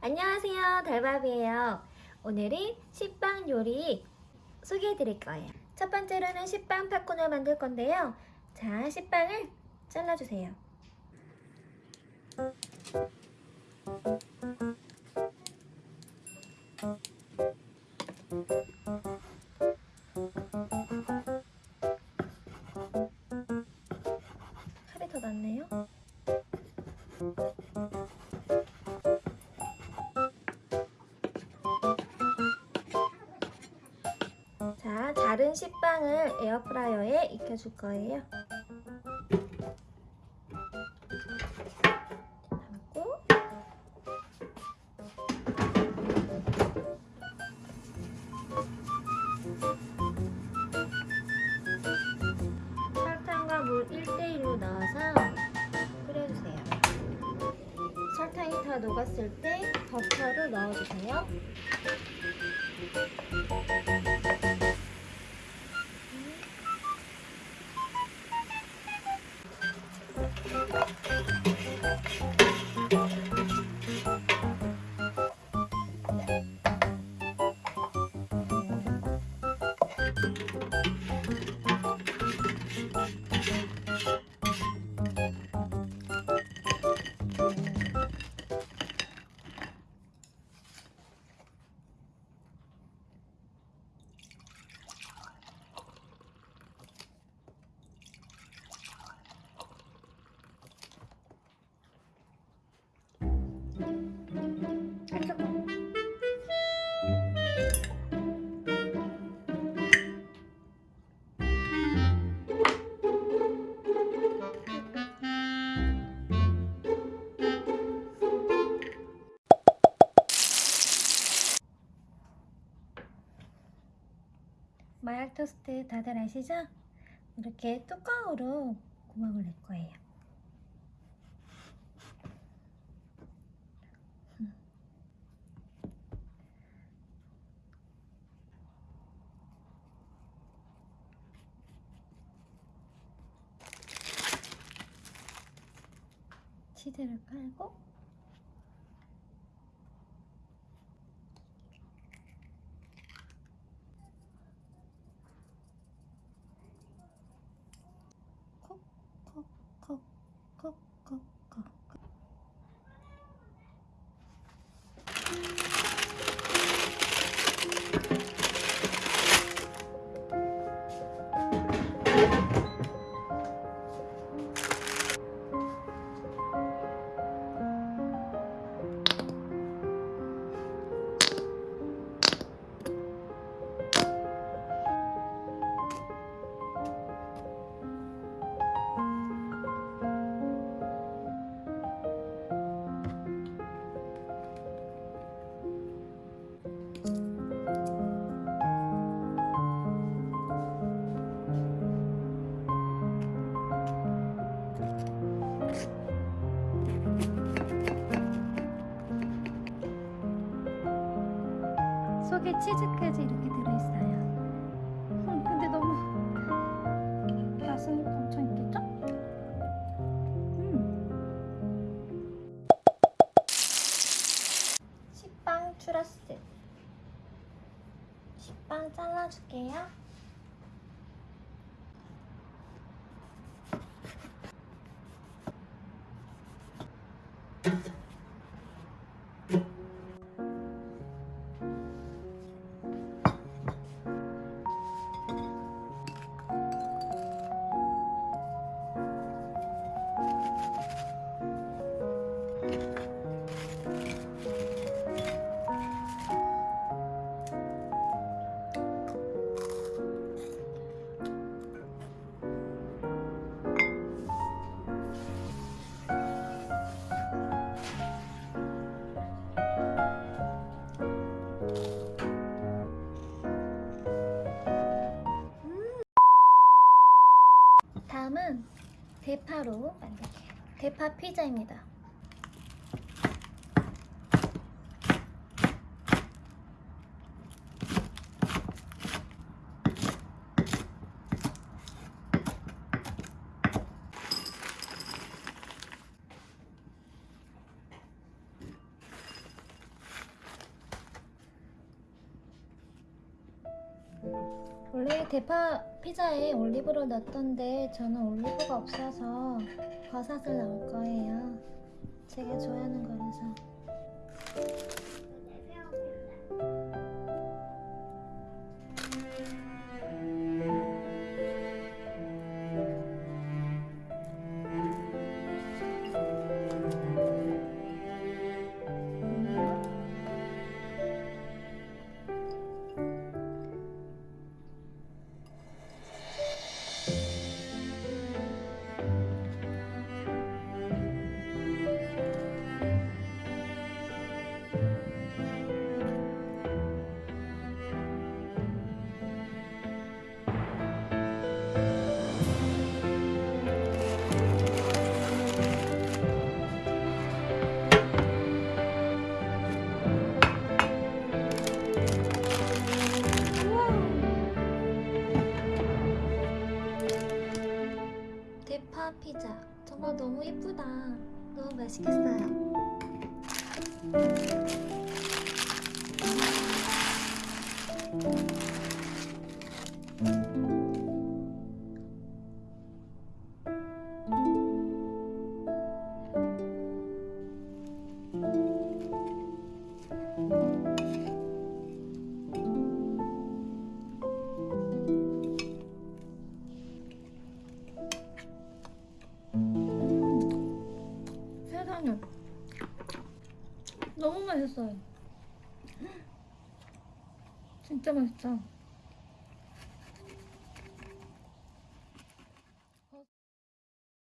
안녕하세요. 달밥이에요. 오늘은 식빵 요리 소개해 드릴 거예요. 첫 번째로는 식빵 팝콘을 만들 건데요. 자 식빵을 잘라주세요 더 낫네요 자, 자른 식빵을 에어프라이어에 익혀줄 거예요. 녹았을 때 버터를 넣어주세요. 마약 토스트 다들 아시죠? 이렇게 뚜껑으로 구멍을 낼 거예요. 음. 치즈를 깔고 치즈까지 이렇게 들어있어요. 음, 근데 너무 맛은 엄청 있겠죠? 음. 식빵 추러스. 식빵 잘라줄게요. 대파로 만들게요. 대파 피자입니다. 원래 대파 피자에 올리브를 넣던데 저는 올리브가 없어서 버섯을 넣을 거예요. 제가 좋아하는 거라서. 피자 정말 너무 예쁘다. 너무 맛있겠어요. 세상에 너무 맛있어요. 진짜 맛있다.